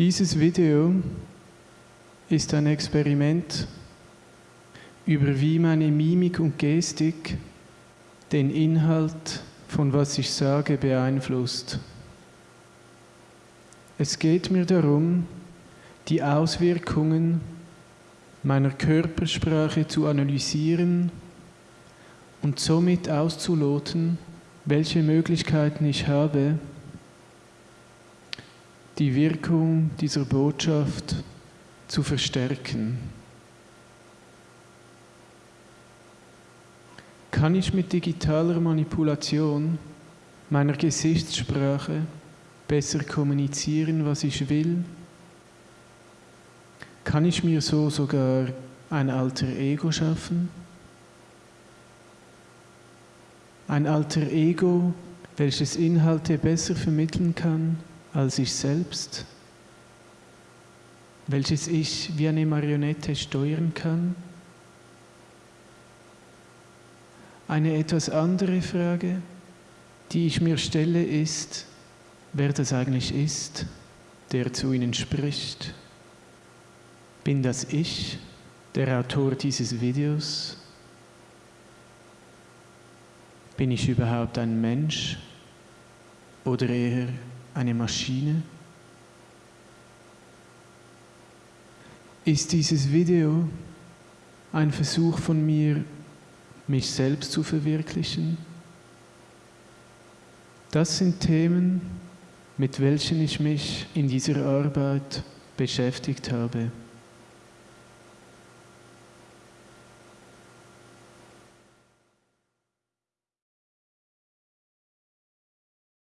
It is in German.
Dieses Video ist ein Experiment über wie meine Mimik und Gestik den Inhalt von was ich sage beeinflusst. Es geht mir darum, die Auswirkungen meiner Körpersprache zu analysieren und somit auszuloten, welche Möglichkeiten ich habe, die Wirkung dieser Botschaft zu verstärken. Kann ich mit digitaler Manipulation meiner Gesichtssprache besser kommunizieren, was ich will? Kann ich mir so sogar ein alter Ego schaffen? Ein alter Ego, welches Inhalte besser vermitteln kann als ich selbst, welches ich wie eine Marionette steuern kann? Eine etwas andere Frage, die ich mir stelle, ist, wer das eigentlich ist, der zu Ihnen spricht. Bin das ich, der Autor dieses Videos? Bin ich überhaupt ein Mensch oder eher eine Maschine? Ist dieses Video ein Versuch von mir, mich selbst zu verwirklichen? Das sind Themen, mit welchen ich mich in dieser Arbeit beschäftigt habe.